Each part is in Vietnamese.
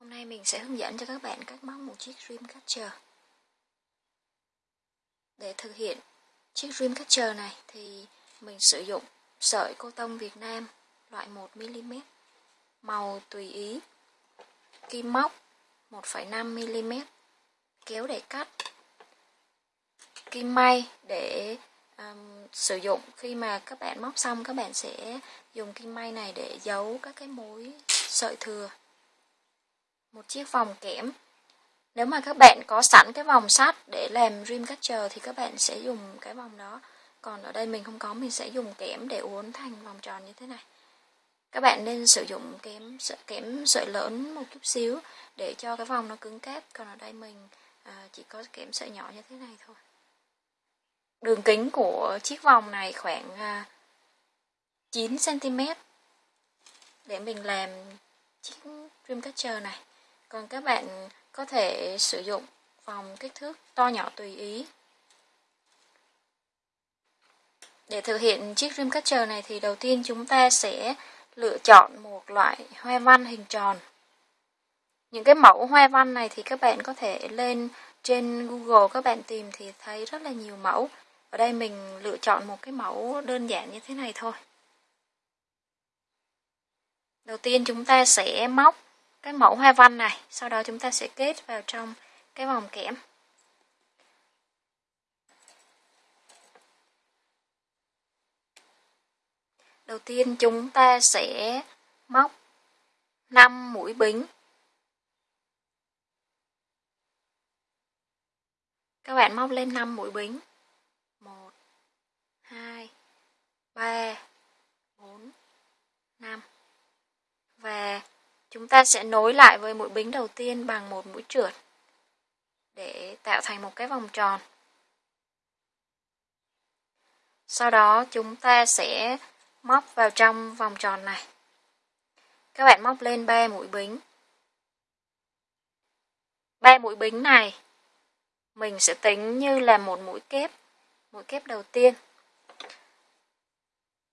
Hôm nay mình sẽ hướng dẫn cho các bạn cách móc một chiếc Dreamcatcher. Để thực hiện chiếc Dreamcatcher này thì mình sử dụng sợi cô tông Việt Nam loại 1mm, màu tùy ý, kim móc 1,5mm, kéo để cắt, kim may để um, sử dụng. Khi mà các bạn móc xong các bạn sẽ dùng kim may này để giấu các cái mối sợi thừa một chiếc vòng kẽm. Nếu mà các bạn có sẵn cái vòng sắt để làm Dreamcatcher thì các bạn sẽ dùng cái vòng đó. Còn ở đây mình không có mình sẽ dùng kẽm để uốn thành vòng tròn như thế này. Các bạn nên sử dụng kẽm sợi kẽm sợi lớn một chút xíu để cho cái vòng nó cứng cáp. Còn ở đây mình à, chỉ có kẽm sợi nhỏ như thế này thôi. Đường kính của chiếc vòng này khoảng à, 9 cm để mình làm chiếc Dreamcatcher này còn các bạn có thể sử dụng vòng kích thước to nhỏ tùy ý. Để thực hiện chiếc Dreamcatcher này thì đầu tiên chúng ta sẽ lựa chọn một loại hoa văn hình tròn. Những cái mẫu hoa văn này thì các bạn có thể lên trên Google các bạn tìm thì thấy rất là nhiều mẫu. Ở đây mình lựa chọn một cái mẫu đơn giản như thế này thôi. Đầu tiên chúng ta sẽ móc cái mẫu hoa văn này. Sau đó chúng ta sẽ kết vào trong cái vòng kẽm. Đầu tiên chúng ta sẽ móc 5 mũi bính. Các bạn móc lên 5 mũi bính. 1 2 3 4 5 và Chúng ta sẽ nối lại với mũi bính đầu tiên bằng một mũi trượt để tạo thành một cái vòng tròn. Sau đó chúng ta sẽ móc vào trong vòng tròn này. Các bạn móc lên 3 mũi bính. 3 mũi bính này mình sẽ tính như là một mũi kép, mũi kép đầu tiên.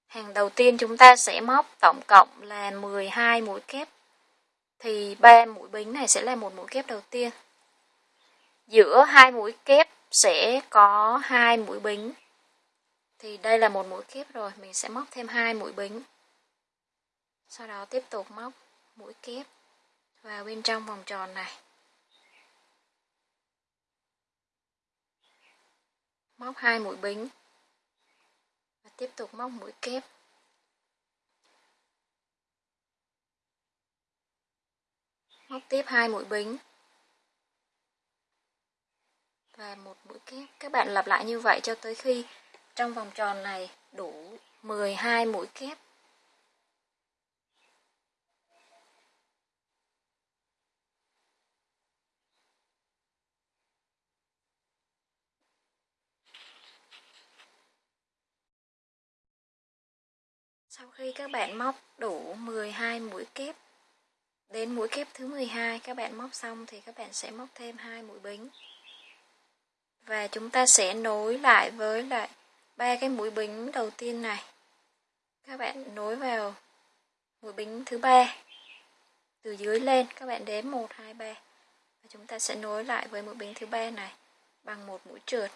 Hàng đầu tiên chúng ta sẽ móc tổng cộng là 12 mũi kép thì ba mũi bính này sẽ là một mũi kép đầu tiên. Giữa hai mũi kép sẽ có hai mũi bính. Thì đây là một mũi kép rồi, mình sẽ móc thêm hai mũi bính. Sau đó tiếp tục móc mũi kép vào bên trong vòng tròn này. Móc hai mũi bính và tiếp tục móc mũi kép móc tiếp hai mũi bính. Và một mũi kép. Các bạn lặp lại như vậy cho tới khi trong vòng tròn này đủ 12 mũi kép. Sau khi các bạn móc đủ 12 mũi kép Đến mũi kép thứ 12 các bạn móc xong thì các bạn sẽ móc thêm hai mũi bính. Và chúng ta sẽ nối lại với lại ba cái mũi bính đầu tiên này. Các bạn nối vào mũi bính thứ ba từ dưới lên, các bạn đếm 1 2 3 và chúng ta sẽ nối lại với mũi bính thứ ba này bằng một mũi trượt.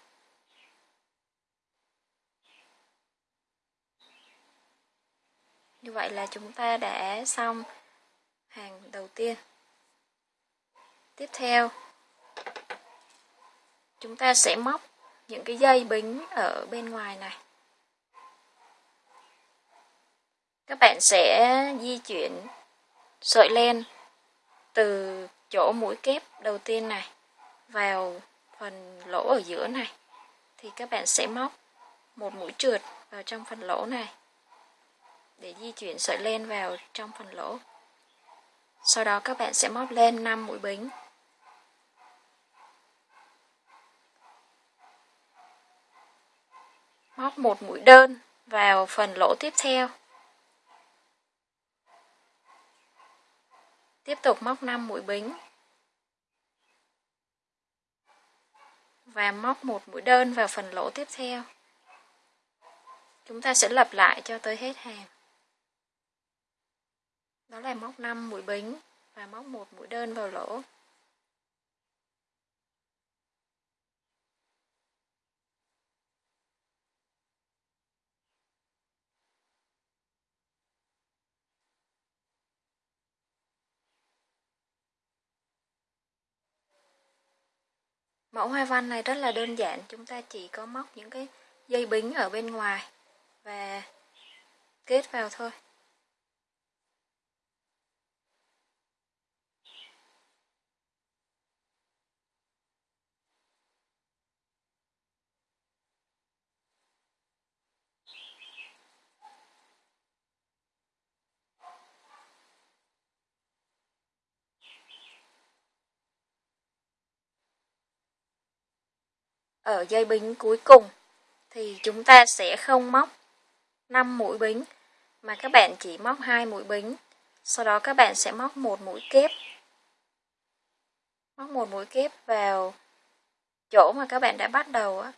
Như vậy là chúng ta đã xong hàng đầu tiên. Tiếp theo, chúng ta sẽ móc những cái dây bính ở bên ngoài này. Các bạn sẽ di chuyển sợi len từ chỗ mũi kép đầu tiên này vào phần lỗ ở giữa này. Thì các bạn sẽ móc một mũi trượt vào trong phần lỗ này để di chuyển sợi len vào trong phần lỗ sau đó các bạn sẽ móc lên 5 mũi bính. Móc một mũi đơn vào phần lỗ tiếp theo. Tiếp tục móc 5 mũi bính. Và móc một mũi đơn vào phần lỗ tiếp theo. Chúng ta sẽ lặp lại cho tới hết hàng đó là móc 5 mũi bính và móc một mũi đơn vào lỗ Mẫu hoa văn này rất là đơn giản, chúng ta chỉ có móc những cái dây bính ở bên ngoài và kết vào thôi. Ở dây bính cuối cùng thì chúng ta sẽ không móc 5 mũi bính, mà các bạn chỉ móc hai mũi bính. Sau đó các bạn sẽ móc một mũi kép. Móc một mũi kép vào chỗ mà các bạn đã bắt đầu á.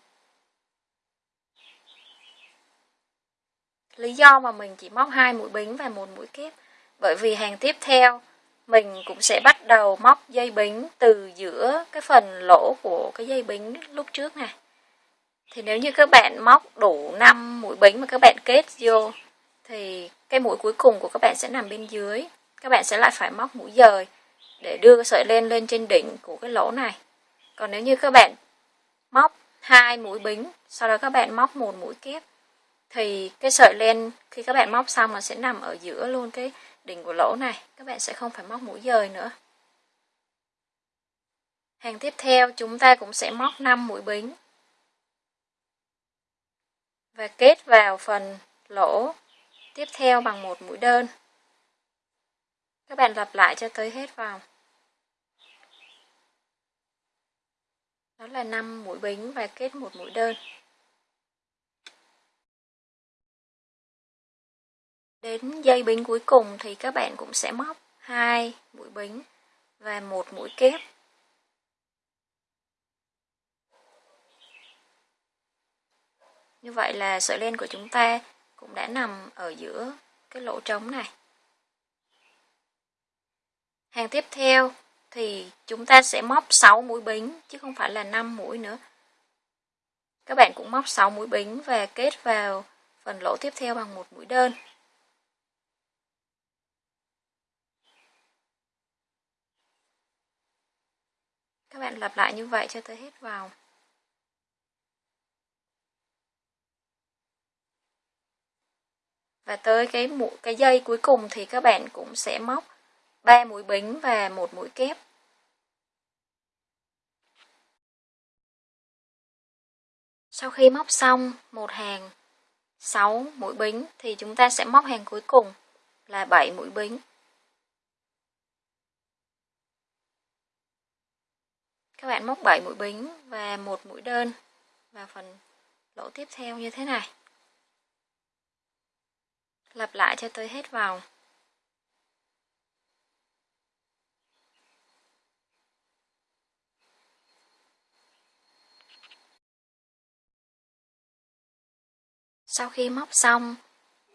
Lý do mà mình chỉ móc hai mũi bính và một mũi kép, bởi vì hàng tiếp theo mình cũng sẽ bắt đầu móc dây bính từ giữa cái phần lỗ của cái dây bính lúc trước này thì nếu như các bạn móc đủ 5 mũi bính mà các bạn kết vô, thì cái mũi cuối cùng của các bạn sẽ nằm bên dưới. Các bạn sẽ lại phải móc mũi dời để đưa cái sợi len lên trên đỉnh của cái lỗ này. Còn nếu như các bạn móc hai mũi bính, sau đó các bạn móc một mũi kép, thì cái sợi len khi các bạn móc xong nó sẽ nằm ở giữa luôn cái đỉnh của lỗ này. Các bạn sẽ không phải móc mũi dời nữa. Hàng tiếp theo, chúng ta cũng sẽ móc 5 mũi bính. Và kết vào phần lỗ tiếp theo bằng một mũi đơn. Các bạn lặp lại cho tới hết vòng đó là 5 mũi bính và kết một mũi đơn. Đến dây bính cuối cùng thì các bạn cũng sẽ móc hai mũi bính và một mũi kép. Như vậy là sợi len của chúng ta cũng đã nằm ở giữa cái lỗ trống này. Hàng tiếp theo thì chúng ta sẽ móc 6 mũi bính, chứ không phải là 5 mũi nữa. Các bạn cũng móc 6 mũi bính và kết vào phần lỗ tiếp theo bằng một mũi đơn. Các bạn lặp lại như vậy cho tới hết vào. Và tới cái mũi cái dây cuối cùng thì các bạn cũng sẽ móc 3 mũi bính và một mũi kép. Sau khi móc xong một hàng 6 mũi bính thì chúng ta sẽ móc hàng cuối cùng là 7 mũi bính. Các bạn móc 7 mũi bính và một mũi đơn vào phần lỗ tiếp theo như thế này. Lặp lại cho tới hết vòng. Sau khi móc xong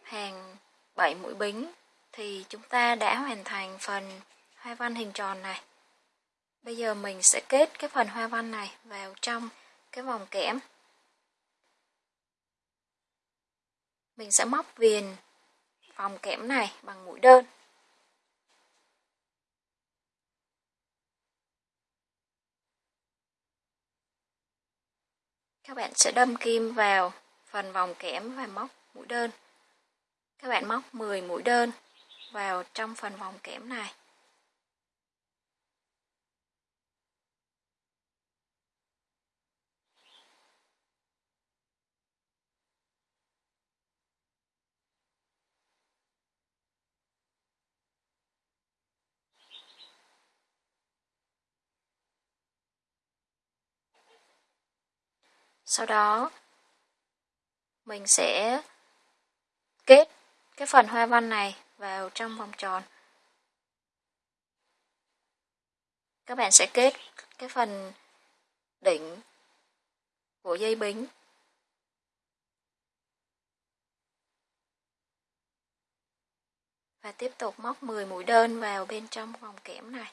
hàng 7 mũi bính thì chúng ta đã hoàn thành phần hoa văn hình tròn này. Bây giờ mình sẽ kết cái phần hoa văn này vào trong cái vòng kẽm. Mình sẽ móc viền vòng kẽm này bằng mũi đơn. Các bạn sẽ đâm kim vào phần vòng kẽm và móc mũi đơn. Các bạn móc 10 mũi đơn vào trong phần vòng kẽm này. Sau đó, mình sẽ kết cái phần hoa văn này vào trong vòng tròn. Các bạn sẽ kết cái phần đỉnh của dây bính. và tiếp tục móc 10 mũi đơn vào bên trong vòng kẽm này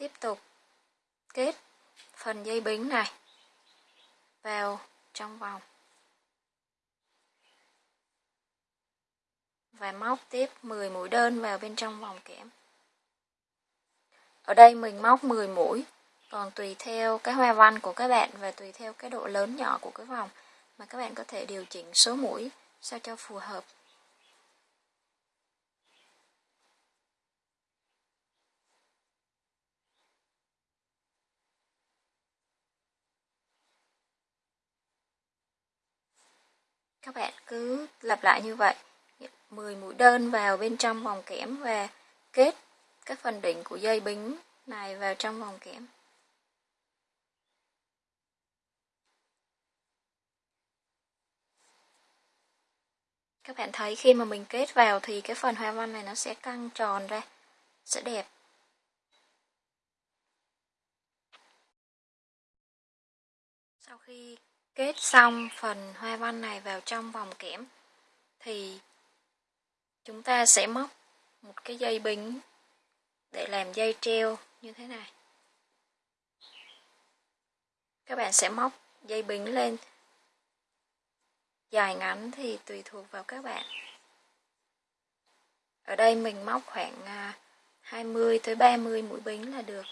tiếp tục. Kết. Phần dây bính này. Vào trong vòng. Và móc tiếp 10 mũi đơn vào bên trong vòng kẽm. Ở đây mình móc 10 mũi, còn tùy theo cái hoa văn của các bạn và tùy theo cái độ lớn nhỏ của cái vòng mà các bạn có thể điều chỉnh số mũi sao cho phù hợp. Các bạn cứ lặp lại như vậy. 10 mũi đơn vào bên trong vòng kẽm và kết các phần đỉnh của dây bính này vào trong vòng kẽm. Các bạn thấy khi mà mình kết vào thì cái phần hoa văn này nó sẽ căng tròn ra, sẽ đẹp. Sau khi kết xong phần hoa văn này vào trong vòng kẽm thì chúng ta sẽ móc một cái dây bính để làm dây treo như thế này. Các bạn sẽ móc dây bính lên. Dài ngắn thì tùy thuộc vào các bạn. Ở đây mình móc khoảng à, 20 tới 30 mũi bính là được.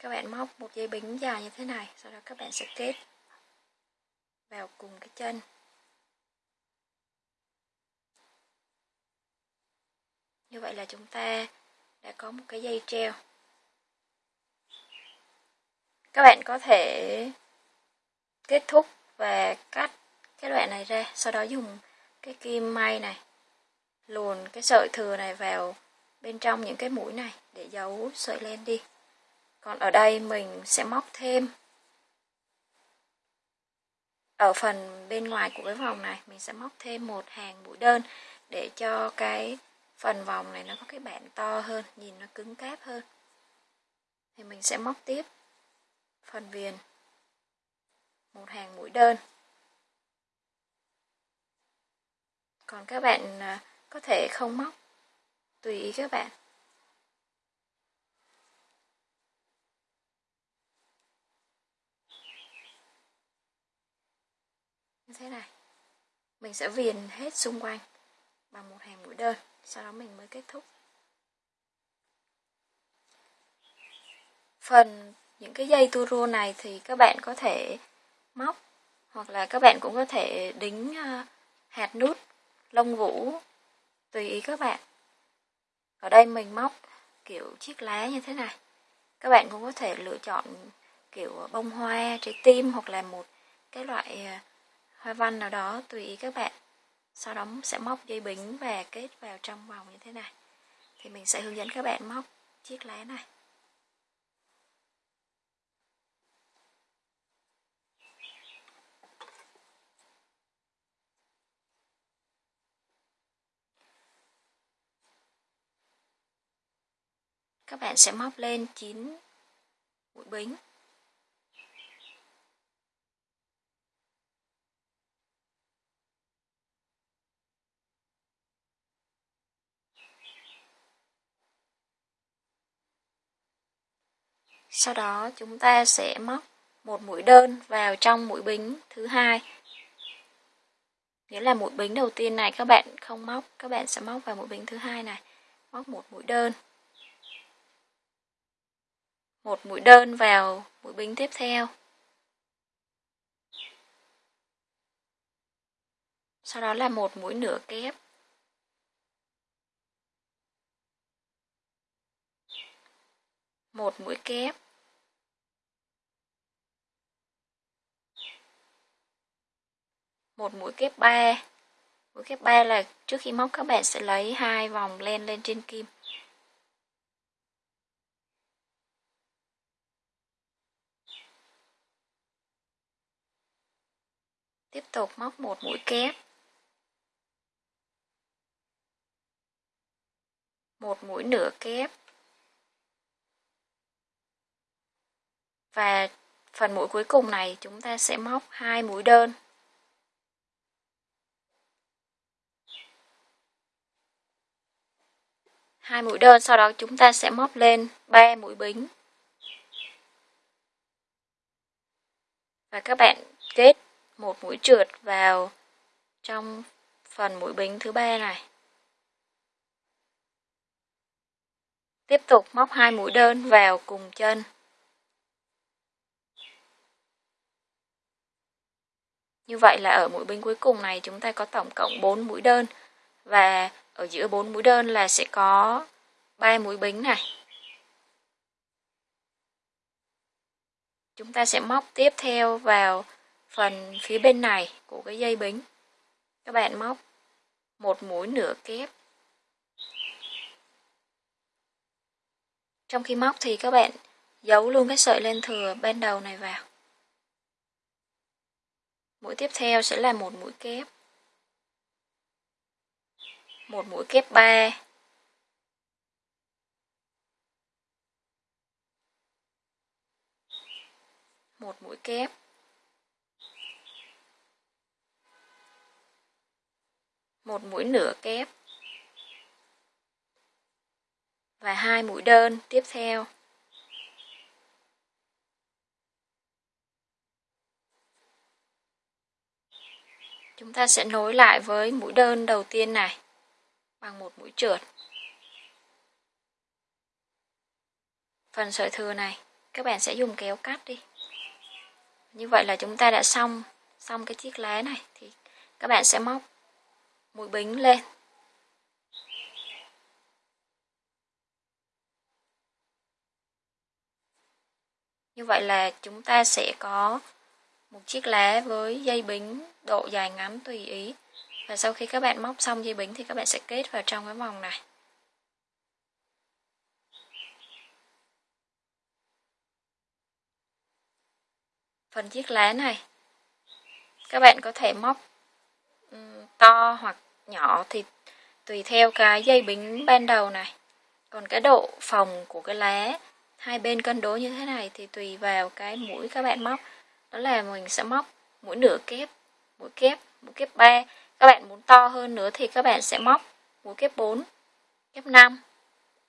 Các bạn móc một dây bính dài như thế này, sau đó các bạn sẽ kết vào cùng cái chân. Như vậy là chúng ta đã có một cái dây treo. Các bạn có thể kết thúc và cắt cái đoạn này ra, sau đó dùng cái kim may này luồn cái sợi thừa này vào bên trong những cái mũi này để giấu sợi len đi còn ở đây mình sẽ móc thêm. Ở phần bên ngoài của cái vòng này, mình sẽ móc thêm một hàng mũi đơn để cho cái phần vòng này nó có cái bản to hơn, nhìn nó cứng cáp hơn. Thì mình sẽ móc tiếp phần viền. Một hàng mũi đơn. Còn các bạn à, có thể không móc tùy ý các bạn. Thế này. Mình sẽ viền hết xung quanh bằng một hàng mũi đơn, sau đó mình mới kết thúc. Phần những cái dây tu này thì các bạn có thể móc, hoặc là các bạn cũng có thể đính à, hạt nút, lông vũ, tùy ý các bạn. Ở đây mình móc kiểu chiếc lá như thế này. Các bạn cũng có thể lựa chọn kiểu bông hoa trái tim hoặc là một cái loại à, hoa văn nào đó tùy ý các bạn. Sau đó sẽ móc dây bính và kết vào trong vòng như thế này. Thì mình sẽ hướng dẫn các bạn móc chiếc lá này. Các bạn sẽ móc lên 9 mũi bính. Sau đó chúng ta sẽ móc một mũi đơn vào trong mũi bính thứ hai. Nghĩa là mũi bính đầu tiên này các bạn không móc, các bạn sẽ móc vào mũi bính thứ hai này, móc một mũi đơn. Một mũi đơn vào mũi bính tiếp theo. Sau đó là một mũi nửa kép. Một mũi kép. Một mũi kép 3 mũi kép 3 là trước khi móc các bạn sẽ lấy hai vòng len lên trên kim. Tiếp tục móc một mũi kép. Một mũi nửa kép. Và phần mũi cuối cùng này chúng ta sẽ móc hai mũi đơn. Hai mũi đơn, sau đó chúng ta sẽ móc lên 3 mũi bính. Và các bạn kết một mũi trượt vào trong phần mũi bính thứ ba này. Tiếp tục móc hai mũi đơn vào cùng chân. Như vậy là ở mũi bính cuối cùng này chúng ta có tổng cộng 4 mũi đơn. Và ở giữa bốn mũi đơn là sẽ có ba mũi bính này. Chúng ta sẽ móc tiếp theo vào phần phía bên này của cái dây bính. Các bạn móc một mũi nửa kép. Trong khi móc thì các bạn giấu luôn cái sợi len thừa bên đầu này vào mũi tiếp theo sẽ là một mũi kép. Một mũi kép 3 một mũi kép. Một mũi nửa kép. Và hai mũi đơn tiếp theo. Chúng ta sẽ nối lại với mũi đơn đầu tiên này, bằng một mũi trượt. Phần sợi thừa này, các bạn sẽ dùng kéo cắt đi. Như vậy là chúng ta đã xong xong cái chiếc lá này, thì các bạn sẽ móc mũi bính lên. Như vậy là chúng ta sẽ có một chiếc lá với dây bính, độ dài ngắn tùy ý. Và sau khi các bạn móc xong dây bính thì các bạn sẽ kết vào trong cái vòng này. Phần chiếc lá này, các bạn có thể móc to hoặc nhỏ thì tùy theo cái dây bính ban đầu này. Còn cái độ phòng của cái lá, hai bên cân đối như thế này thì tùy vào cái mũi các bạn móc đó là mình sẽ móc mũi nửa kép mũi kép mũi kép 3 các bạn muốn to hơn nữa thì các bạn sẽ móc mũi kép 4 kép 5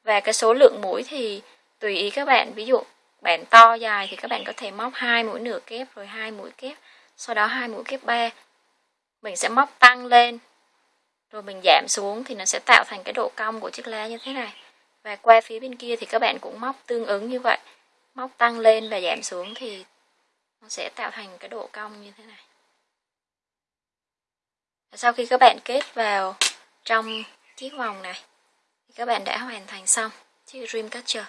và cái số lượng mũi thì tùy ý các bạn. Ví dụ bạn to dài thì các bạn có thể móc hai mũi nửa kép, rồi hai mũi kép. Sau đó hai mũi kép 3 mình sẽ móc tăng lên. Rồi mình giảm xuống thì nó sẽ tạo thành cái độ cong của chiếc lá như thế này. Và qua phía bên kia thì các bạn cũng móc tương ứng như vậy. Móc tăng lên và giảm xuống thì nó sẽ tạo thành cái độ cong như thế này. Sau khi các bạn kết vào trong chiếc vòng này thì các bạn đã hoàn thành xong chiếc Dreamcatcher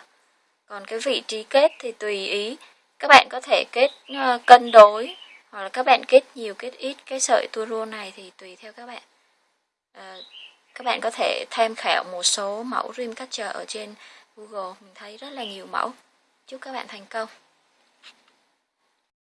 còn cái vị trí kết thì tùy ý các bạn có thể kết ờ, cân đối hoặc là các bạn kết nhiều kết ít cái sợi tua rô này thì tùy theo các bạn. À, các bạn có thể tham khảo một số mẫu Dreamcatcher ở trên Google. Mình thấy rất là nhiều mẫu. Chúc các bạn thành công.